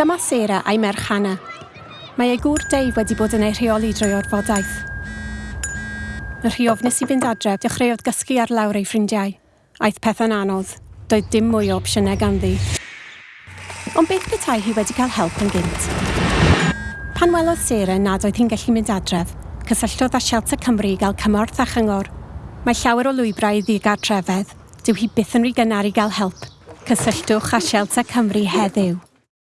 Dyma Sera a'i merch Hannah. Mae ei gŵr Dave wedi bod yn ei rheoli drwy orfodaeth. Y rhiofnus i fynd adref dechreuodd gysgu ar lawr ei ffrindiau. Aeth pethau'n anodd. Doedd dim mwy o opsiynau ganddi. Ond beth petai hi wedi cael help yn gynt? Pan welodd Sera nad oedd hi'n gallu mynd adref, cysylltodd â Shelter Cymru i gael cymorth a chyngor. Mae llawer o lwybrau i ddigartrefedd. Dyw hi byth yn rhy gynnar i gael help. Cysylltwch â Shelter Cymru heddiw.